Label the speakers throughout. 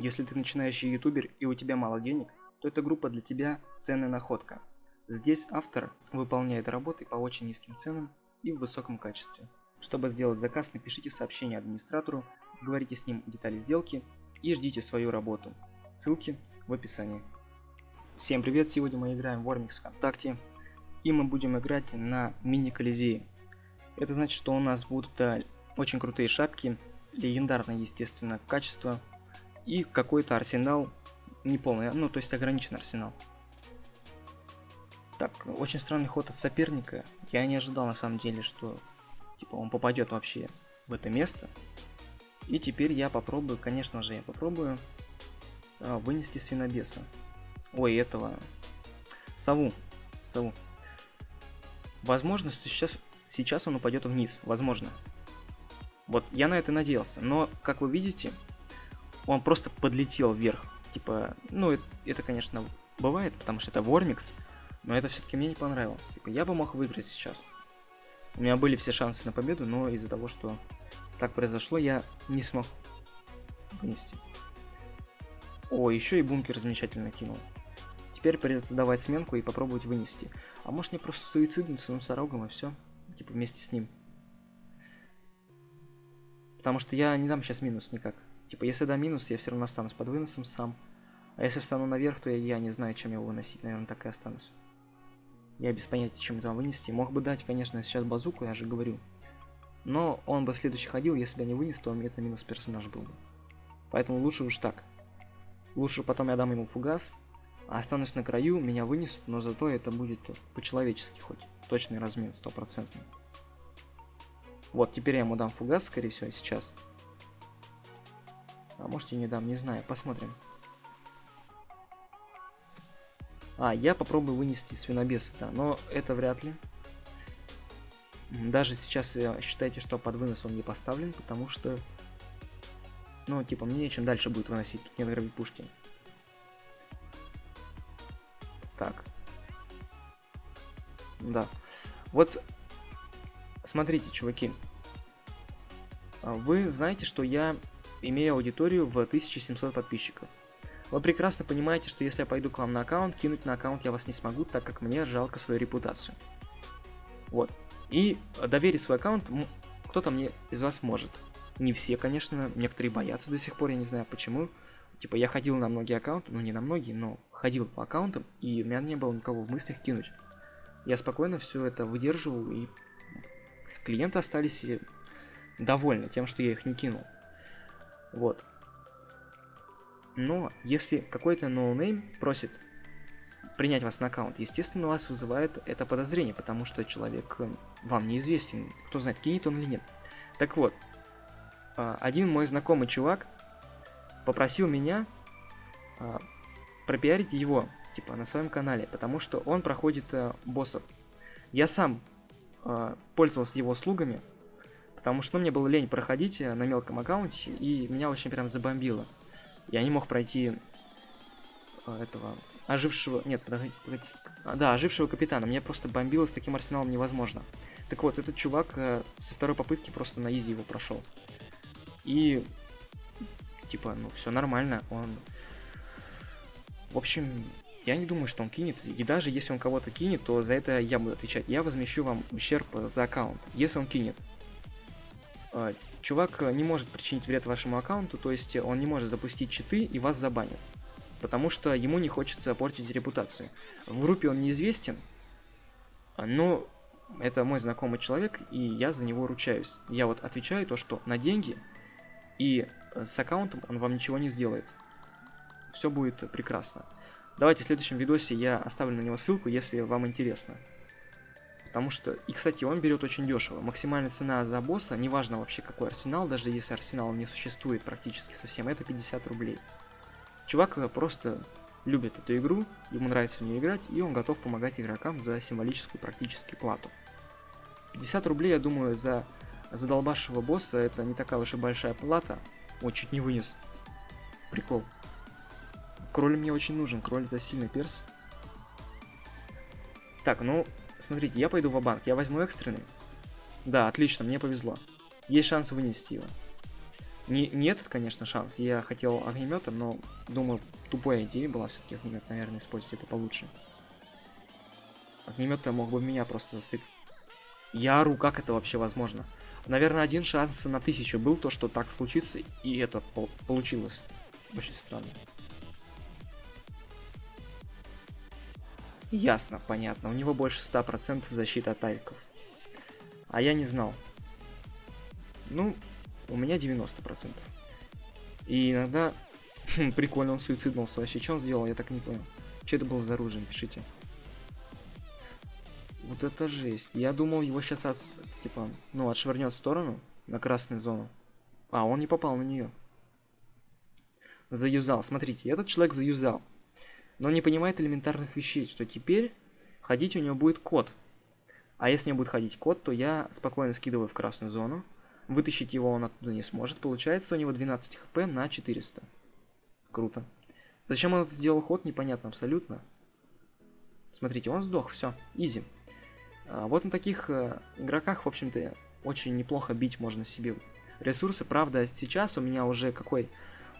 Speaker 1: Если ты начинающий ютубер и у тебя мало денег, то эта группа для тебя ценная находка. Здесь автор выполняет работы по очень низким ценам и в высоком качестве. Чтобы сделать заказ, напишите сообщение администратору, говорите с ним детали сделки и ждите свою работу. Ссылки в описании. Всем привет, сегодня мы играем в Warmix ВКонтакте и мы будем играть на мини-колизее. Это значит, что у нас будут да, очень крутые шапки, легендарное, естественно, качество и какой-то арсенал неполный, ну то есть ограниченный арсенал. Так, очень странный ход от соперника. Я не ожидал на самом деле, что типа он попадет вообще в это место. И теперь я попробую, конечно же, я попробую а, вынести свинобеса. Ой, этого. Сову. Сову. Возможно, сейчас, сейчас он упадет вниз. Возможно. Вот, я на это надеялся. Но, как вы видите, он просто подлетел вверх. Типа, ну, это, это конечно, бывает, потому что это Вормикс. Но это все-таки мне не понравилось. Типа, я бы мог выиграть сейчас. У меня были все шансы на победу, но из-за того, что так произошло, я не смог вынести. О, еще и бункер замечательно кинул. Теперь придется давать сменку и попробовать вынести. А может мне просто суициднуться носорогом и все? Типа вместе с ним. Потому что я не дам сейчас минус никак. Типа, если дам минус, я все равно останусь под выносом сам. А если встану наверх, то я, я не знаю, чем его выносить. Наверное, так и останусь. Я без понятия, чем это вынести. Мог бы дать, конечно, сейчас базуку, я же говорю. Но он бы следующий ходил, если бы я не вынес, то это минус персонаж был бы. Поэтому лучше уж так. Лучше потом я дам ему фугас, а останусь на краю, меня вынесут, но зато это будет по-человечески хоть. Точный размен, стопроцентный. Вот, теперь я ему дам фугас, скорее всего, сейчас. А может и не дам, не знаю, посмотрим. А, я попробую вынести свинобеса, да, но это вряд ли. Даже сейчас считайте, что под вынос он не поставлен, потому что... Ну, типа, мне чем дальше будет выносить, тут нет гравипушки. Так. Да. Вот, смотрите, чуваки. А вы знаете, что я имею аудиторию в 1700 подписчиков. Вы прекрасно понимаете, что если я пойду к вам на аккаунт, кинуть на аккаунт я вас не смогу, так как мне жалко свою репутацию. Вот. И доверить свой аккаунт кто-то мне из вас может. Не все, конечно, некоторые боятся до сих пор, я не знаю почему. Типа, я ходил на многие аккаунты, ну не на многие, но ходил по аккаунтам, и у меня не было никого в мыслях кинуть. Я спокойно все это выдерживал, и клиенты остались довольны тем, что я их не кинул. Вот. Но если какой-то no-name просит принять вас на аккаунт, естественно, вас вызывает это подозрение, потому что человек э, вам неизвестен, кто знает, кинет он или нет. Так вот, а, один мой знакомый чувак попросил меня а, пропиарить его, типа, на своем канале, потому что он проходит а, боссов. Я сам пользовался его услугами, потому что ну, мне было лень проходить на мелком аккаунте, и меня очень прям забомбило. Я не мог пройти э, этого ожившего... Нет, погодите. А, да, ожившего капитана. Меня просто бомбило с таким арсеналом невозможно. Так вот, этот чувак э, со второй попытки просто на изи его прошел. И... Типа, ну, все нормально. Он... В общем, я не думаю, что он кинет. И даже если он кого-то кинет, то за это я буду отвечать. Я возмещу вам ущерб за аккаунт, если он кинет. Э, чувак э, не может причинить вред вашему аккаунту, то есть он не может запустить читы и вас забанит. Потому что ему не хочется портить репутацию. В группе он неизвестен, но это мой знакомый человек, и я за него ручаюсь. Я вот отвечаю то, что на деньги, и э, с аккаунтом он вам ничего не сделает. Все будет прекрасно. Давайте в следующем видосе я оставлю на него ссылку, если вам интересно. Потому что, и кстати, он берет очень дешево. Максимальная цена за босса, неважно вообще какой арсенал, даже если арсенал не существует практически совсем, это 50 рублей. Чувак э, просто любит эту игру, ему нравится в нее играть, и он готов помогать игрокам за символическую практически плату. 50 рублей, я думаю, за задолбавшего босса это не такая уж и большая плата. О, чуть не вынес. Прикол. Кроль мне очень нужен, кроль это сильный перс. Так, ну, Смотрите, я пойду в банк я возьму экстренный. Да, отлично, мне повезло. Есть шанс вынести его. Не, не этот, конечно, шанс. Я хотел огнеметом, но думаю, тупая идея была все-таки огнемет, наверное, использовать это получше. Огнемет мог бы меня просто стык. Я ору, как это вообще возможно? Наверное, один шанс на тысячу был то, что так случится, и это по получилось. Очень странно. Ясно, понятно. У него больше 100% защиты от авиков. А я не знал. Ну, у меня 90%. И иногда... Прикольно, он суициднулся. Вообще, что он сделал, я так не понял. Что это было за оружие, пишите. Вот это жесть. Я думал, его сейчас, от, типа, ну, отшвырнет в сторону, на красную зону. А, он не попал на нее. Заюзал. Смотрите, этот человек заюзал. Но не понимает элементарных вещей, что теперь ходить у него будет код. А если у него будет ходить код, то я спокойно скидываю в красную зону. Вытащить его он оттуда не сможет. Получается у него 12 хп на 400. Круто. Зачем он это сделал ход, непонятно абсолютно. Смотрите, он сдох, все, изи. А вот на таких э, игроках, в общем-то, очень неплохо бить можно себе ресурсы. Правда, сейчас у меня уже какой?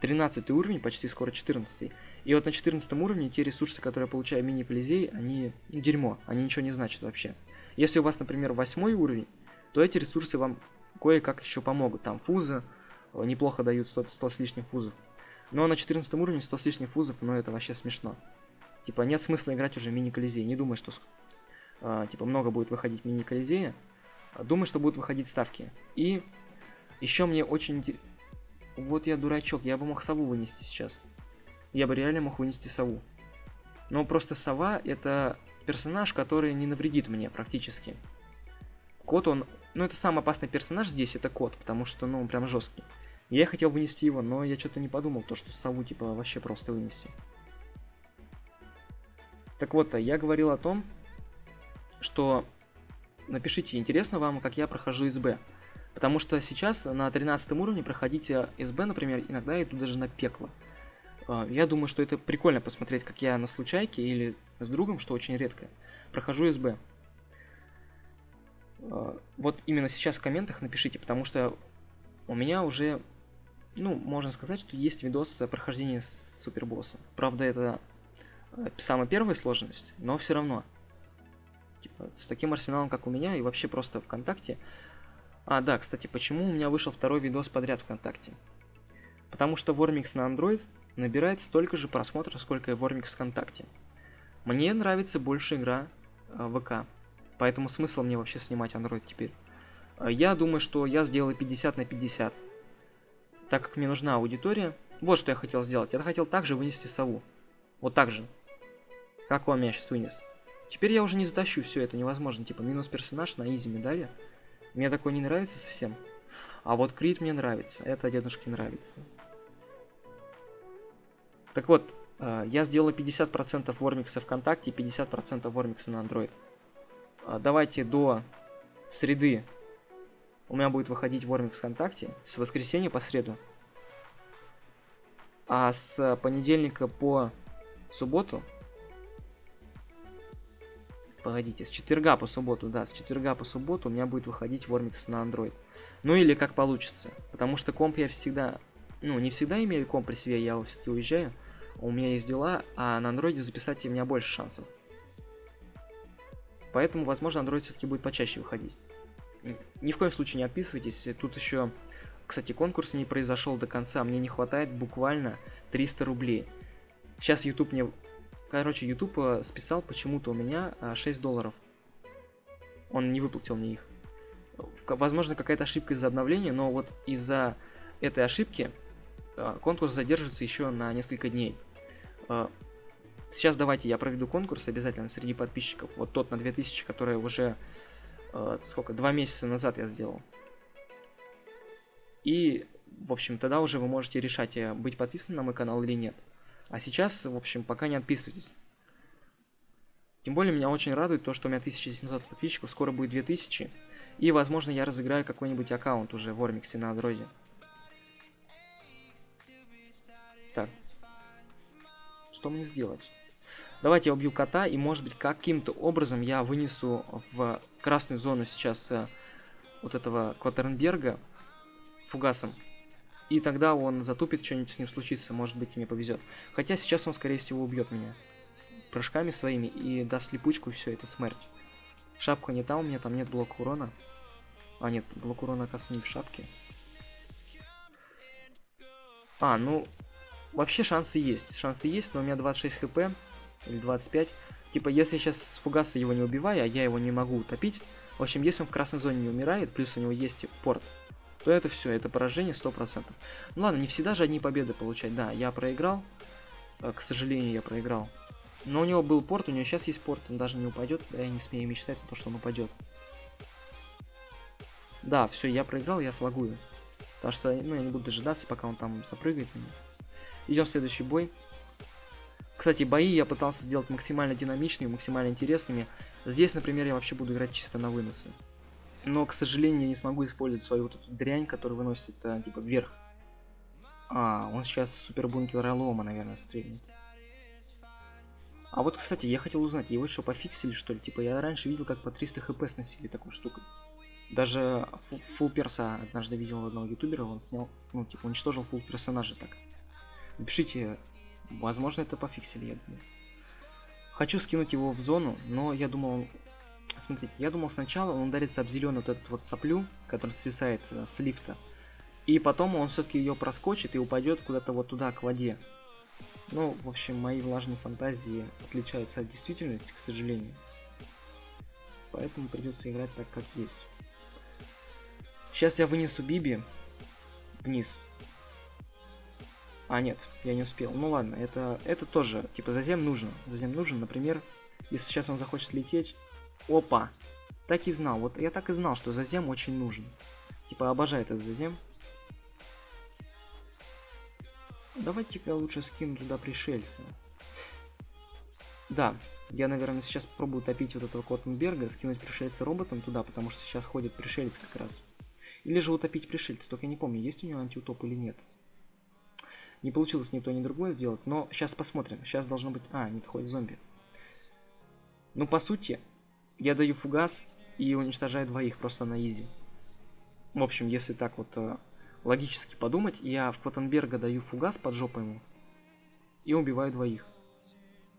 Speaker 1: 13 уровень, почти скоро 14. И вот на 14 уровне те ресурсы, которые я получаю мини-колизей, они ну, дерьмо, они ничего не значат вообще. Если у вас, например, 8 уровень, то эти ресурсы вам кое-как еще помогут. Там фузы э, неплохо дают 100, 100 с лишним фузов. Но на 14 уровне 100 с лишним фузов, ну это вообще смешно. Типа нет смысла играть уже мини-колизей. Не думай, что э, типа много будет выходить мини-колизея. Думаю, что будут выходить ставки. И еще мне очень... Вот я дурачок, я бы мог сову вынести сейчас. Я бы реально мог вынести сову. Но просто сова это персонаж, который не навредит мне практически. Кот он... Ну это самый опасный персонаж здесь, это кот, потому что, ну, он прям жесткий. Я хотел вынести его, но я что-то не подумал, то что сову типа вообще просто вынести. Так вот, я говорил о том, что напишите, интересно вам, как я прохожу СБ. Потому что сейчас на 13 уровне проходить СБ, например, иногда иду даже на пекло. А, я думаю, что это прикольно посмотреть, как я на случайке или с другом, что очень редко, прохожу СБ. А, вот именно сейчас в комментах напишите, потому что у меня уже, ну, можно сказать, что есть видос прохождения супербосса. Правда, это самая первая сложность, но все равно. Типа, с таким арсеналом, как у меня, и вообще просто ВКонтакте. А, да, кстати, почему у меня вышел второй видос подряд ВКонтакте? Потому что Вормикс на Android набирает столько же просмотров, сколько и Вормикс ВКонтакте. Мне нравится больше игра э, ВК, поэтому смысл мне вообще снимать Android теперь. Э, я думаю, что я сделаю 50 на 50. Так как мне нужна аудитория, вот что я хотел сделать. Я хотел также вынести сову. Вот так же. Как он меня сейчас вынес. Теперь я уже не затащу все это невозможно. Типа минус персонаж на изи медали. Мне такое не нравится совсем. А вот Крит мне нравится. Это дедушке нравится. Так вот, э, я сделал 50% Вормикса ВКонтакте и 50% Вормикса на Android. Э, давайте до среды у меня будет выходить Вормикс ВКонтакте. С воскресенья по среду. А с понедельника по субботу Погодите, с четверга по субботу, да, с четверга по субботу у меня будет выходить Вормикс на Android. Ну или как получится. Потому что комп я всегда, ну не всегда имею комп при себе, я все-таки уезжаю. У меня есть дела, а на андроиде записать у меня больше шансов. Поэтому, возможно, Android все-таки будет почаще выходить. Ни в коем случае не отписывайтесь. Тут еще, кстати, конкурс не произошел до конца. Мне не хватает буквально 300 рублей. Сейчас YouTube мне Короче, YouTube э, списал почему-то у меня 6 э, долларов. Он не выплатил мне их. Возможно, какая-то ошибка из-за обновления, но вот из-за этой ошибки э, конкурс задержится еще на несколько дней. Сейчас давайте я проведу конкурс обязательно среди подписчиков. Вот тот на 2000, который уже сколько, два месяца назад я сделал. И, в общем, тогда уже вы можете решать, быть подписанным на мой канал или нет. А сейчас, в общем, пока не отписывайтесь. Тем более меня очень радует то, что у меня 1700 подписчиков, скоро будет 2000. И, возможно, я разыграю какой-нибудь аккаунт уже в Ормиксе на андроиде. Так. Что мне сделать? Давайте я убью кота, и, может быть, каким-то образом я вынесу в красную зону сейчас э, вот этого Коттернберга фугасом. И тогда он затупит, что-нибудь с ним случится, может быть, мне повезет. Хотя сейчас он, скорее всего, убьет меня прыжками своими и даст липучку, и все, это смерть. Шапка не та у меня, там нет блока урона. А, нет, блок урона, оказывается, не в шапке. А, ну, вообще шансы есть. Шансы есть, но у меня 26 хп, или 25. Типа, если сейчас с фугаса его не убиваю, а я его не могу утопить, в общем, если он в красной зоне не умирает, плюс у него есть порт, то это все, это поражение 100%. Ну ладно, не всегда же одни победы получать. Да, я проиграл. Э, к сожалению, я проиграл. Но у него был порт, у него сейчас есть порт, он даже не упадет. Я не смею мечтать о том, что он упадет. Да, все, я проиграл, я флагую. Потому что, ну, я не буду дожидаться, пока он там запрыгает. Идем в следующий бой. Кстати, бои я пытался сделать максимально динамичными, максимально интересными. Здесь, например, я вообще буду играть чисто на выносы. Но, к сожалению, я не смогу использовать свою вот эту дрянь, которая выносит, а, типа, вверх. А, он сейчас супер бункер лома, наверное, стрельнет. А вот, кстати, я хотел узнать, его что, пофиксили, что ли? Типа, я раньше видел, как по 300 хп сносили такую штуку. Даже фул перса однажды видел одного ютубера, он снял, ну, типа, уничтожил фул персонажа так. Напишите, возможно, это пофиксили, я думаю. Хочу скинуть его в зону, но я думал... Смотрите, я думал сначала он ударится об зеленую вот эту вот соплю, которая свисает э, с лифта. И потом он все-таки ее проскочит и упадет куда-то вот туда, к воде. Ну, в общем, мои влажные фантазии отличаются от действительности, к сожалению. Поэтому придется играть так, как есть. Сейчас я вынесу Биби вниз. А, нет, я не успел. Ну ладно, это, это тоже, типа, зазем нужно. Зазем нужен, например, если сейчас он захочет лететь... Опа! Так и знал, вот я так и знал, что зазем очень нужен. Типа, обожает этот зазем. Давайте-ка лучше скину туда пришельца. Да, я, наверное, сейчас попробую топить вот этого Коттенберга, скинуть пришельца роботом туда, потому что сейчас ходит пришелец как раз. Или же утопить пришельца, только я не помню, есть у него антиутоп или нет. Не получилось ни то, ни другое сделать, но сейчас посмотрим. Сейчас должно быть... А, нет, ходит зомби. Ну, по сути, я даю фугас и уничтожаю двоих просто на изи. В общем, если так вот э, логически подумать, я в Клотенберга даю фугас под жопу ему и убиваю двоих.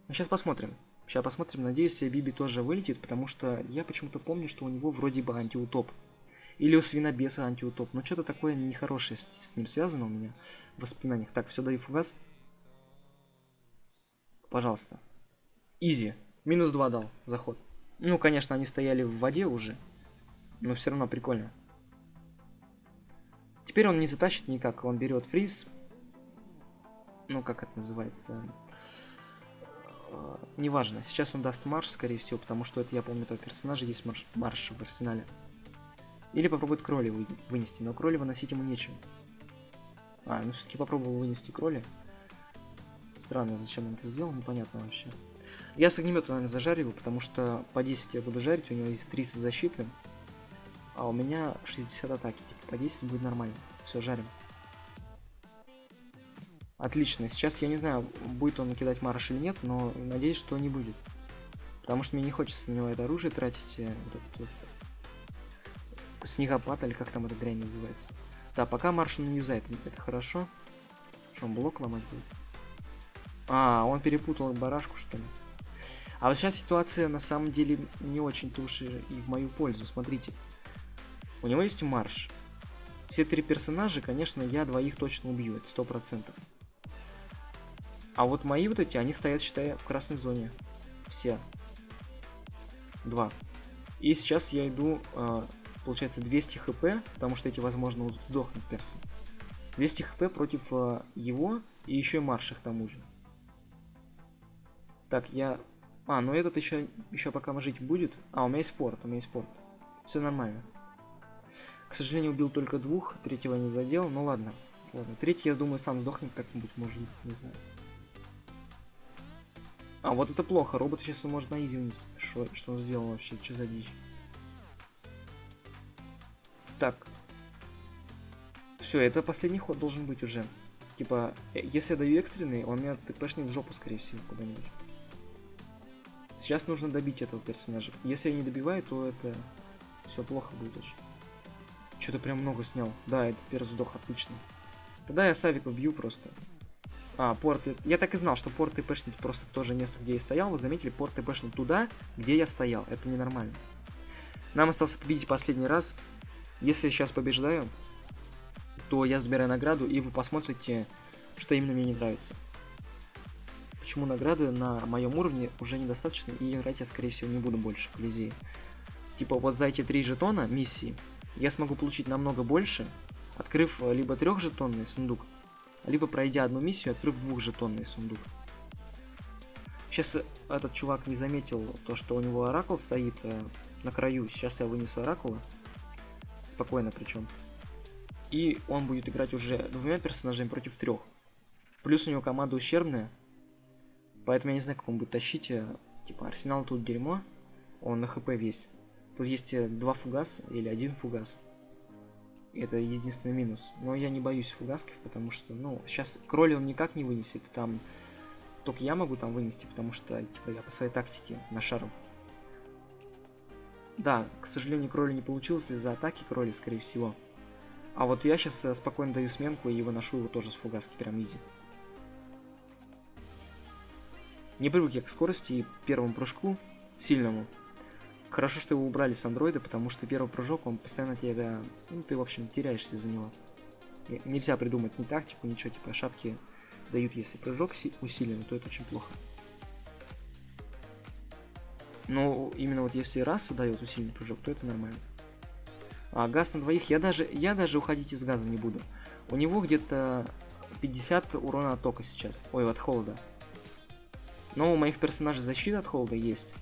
Speaker 1: Ну, сейчас посмотрим. Сейчас посмотрим. Надеюсь, Биби тоже вылетит, потому что я почему-то помню, что у него вроде бы антиутоп. Или у свинобеса антиутоп. Но что-то такое нехорошее с, с ним связано у меня в воспоминаниях. Так, все, даю фугас. Пожалуйста. Изи. Минус 2 дал заход. Ну, конечно, они стояли в воде уже. Но все равно прикольно. Теперь он не затащит никак. Он берет фриз. Ну, как это называется? А, неважно. Сейчас он даст марш, скорее всего, потому что это, я помню, этого персонажа есть марш, марш в арсенале. Или попробует кроли вы, вынести, но кроли выносить ему нечем. А, ну все-таки попробовал вынести кроли. Странно, зачем он это сделал, непонятно вообще. Я с огнемета, наверное, зажариваю, потому что по 10 я буду жарить, у него есть 30 защиты. А у меня 60 атаки, типа по 10 будет нормально. Все, жарим. Отлично, сейчас я не знаю, будет он кидать марш или нет, но надеюсь, что не будет. Потому что мне не хочется на него это оружие тратить, э, вот этот, вот, снегопад, или как там эта дрянь называется. Да, пока марш не юзает, это хорошо. Что, он блок ломать будет? А, он перепутал барашку, что ли? А вот сейчас ситуация на самом деле не очень-то уж и в мою пользу. Смотрите. У него есть марш. Все три персонажа, конечно, я двоих точно убью, это сто процентов. А вот мои вот эти, они стоят, считай, в красной зоне. Все. Два. И сейчас я иду, э, получается, 200 хп, потому что эти, возможно, сдохнут персы. 200 хп против э, его и еще и марша к тому же. Так, я... А, ну этот еще, еще пока жить будет. А, у меня есть спорт, у меня есть спорт. Все нормально. К сожалению, убил только двух, третьего не задел, ну ладно. Ладно, третий, я думаю, сам сдохнет как-нибудь, может не знаю. А, вот это плохо, робот сейчас он может на изи вынести. Что, что он сделал вообще, что за дичь? Так. Все, это последний ход должен быть уже. Типа, э, если я даю экстренный, он меня тпшнет в жопу, скорее всего, куда-нибудь. Сейчас нужно добить этого персонажа. Если я не добиваю, то это все плохо будет очень. Что-то прям много снял. Да, это перс сдох отлично. Тогда я Савика бью просто. А, порт... Я так и знал, что порт ТПшнет просто в то же место, где я стоял. Вы заметили, порт ТПшнет туда, где я стоял. Это ненормально. Нам остался победить последний раз. Если я сейчас побеждаю, то я забираю награду, и вы посмотрите, что именно мне не нравится. Почему награды на моем уровне уже недостаточно, и играть я, скорее всего, не буду больше Колизеи. Типа, вот за эти три жетона миссии я смогу получить намного больше, открыв либо трехжетонный сундук, либо пройдя одну миссию, открыв двухжетонный сундук. Сейчас этот чувак не заметил то, что у него оракул стоит э, на краю. Сейчас я вынесу оракула. Спокойно причем. И он будет играть уже двумя персонажами против трех. Плюс у него команда ущербная. Поэтому я не знаю, как он будет тащить. Э, типа, арсенал тут дерьмо. Он на хп весь. Тут есть э, два фугаса или один фугас. Это единственный минус. Но я не боюсь фугасков, потому что, ну, сейчас кроли он никак не вынесет. Там только я могу там вынести, потому что, типа, я по своей тактике на шару. Да, к сожалению, кроли не получилось из-за атаки кроли, скорее всего. А вот я сейчас э, спокойно даю сменку и выношу его тоже с фугаски, прям изи. Не привык я к скорости и первому прыжку, сильному. Хорошо, что его убрали с андроида, потому что первый прыжок, он постоянно тебя... Ну, ты, в общем, теряешься за него. Нельзя придумать ни тактику, ничего, типа шапки дают, если прыжок усиленный, то это очень плохо. Но именно вот если раса дает усиленный прыжок, то это нормально. А газ на двоих, я даже, я даже уходить из газа не буду. У него где-то 50 урона от тока сейчас. Ой, от холода. Но у моих персонажей защита от холода есть.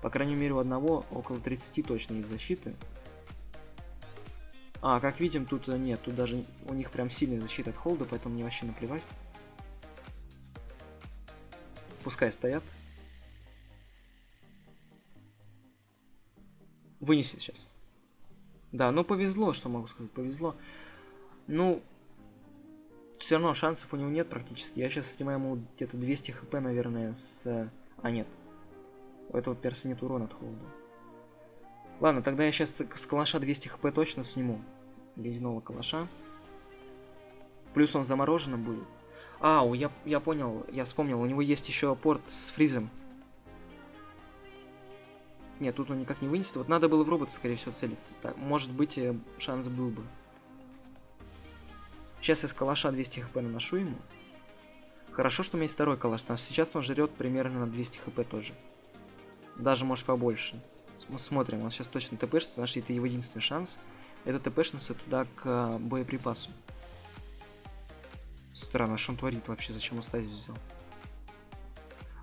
Speaker 1: По крайней мере, у одного около 30 точно есть защиты. А, как видим, тут э, нет, тут даже у них прям сильная защита от холода, поэтому мне вообще наплевать. Пускай стоят. Вынесет сейчас. Да, ну повезло, что могу сказать, повезло. Ну, все равно шансов у него нет практически. Я сейчас снимаю ему где-то 200 хп, наверное, с... А, нет, у этого перса нет урона от холода. Ладно, тогда я сейчас с калаша 200 хп точно сниму. Ледяного калаша. Плюс он замороженным будет. А, я, я понял, я вспомнил, у него есть еще порт с фризом. Нет, тут он никак не вынесет. Вот надо было в робота, скорее всего, целиться. Так, может быть, э, шанс был бы. Сейчас я с калаша 200 хп наношу ему. Хорошо, что у меня есть второй калаш, что сейчас он жрет примерно на 200 хп тоже. Даже, может, побольше. Смотрим, он сейчас точно ТПшится, значит, это его единственный шанс. Это ТПшится туда к э, боеприпасу. Странно, что он творит вообще, зачем он стазис взял?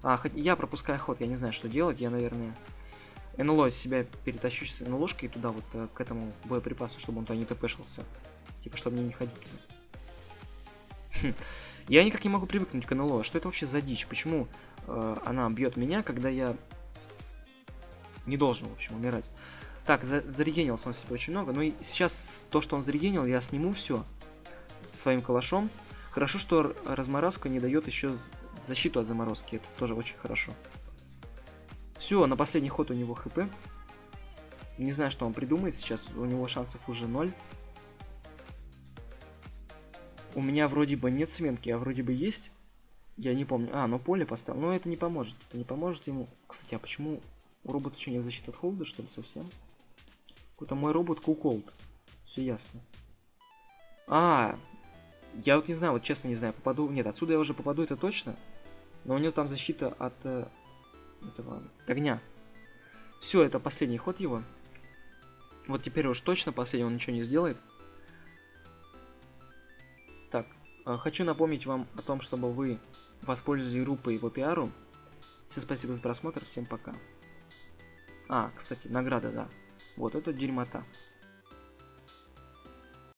Speaker 1: А, хоть я пропускаю ход, я не знаю, что делать, я, наверное, НЛО себя перетащу с НЛОшкой туда, вот, э, к этому боеприпасу, чтобы он туда не ТПшился. Типа, чтобы мне не ходить туда. Хм. Я никак не могу привыкнуть к НЛО. Что это вообще за дичь? Почему э, она бьет меня, когда я не должен, в общем, умирать. Так, за зарегенился он себе очень много. Но и сейчас то, что он зарегенил, я сниму все своим калашом. Хорошо, что разморозка не дает еще защиту от заморозки. Это тоже очень хорошо. Все, на последний ход у него хп. Не знаю, что он придумает сейчас. У него шансов уже ноль. У меня вроде бы нет сменки, а вроде бы есть. Я не помню. А, но поле поставил. Но это не поможет. Это не поможет ему. Кстати, а почему у робота что, нет защиты от холода, что ли, совсем? Какой-то мой робот куколд. Все ясно. А, я вот не знаю, вот честно не знаю, попаду... Нет, отсюда я уже попаду, это точно. Но у него там защита от э, этого огня. Все, это последний ход его. Вот теперь уж точно последний, он ничего не сделает. Хочу напомнить вам о том, чтобы вы воспользовались группой по пиару. Всем спасибо за просмотр, всем пока. А, кстати, награда, да. Вот это дерьмота.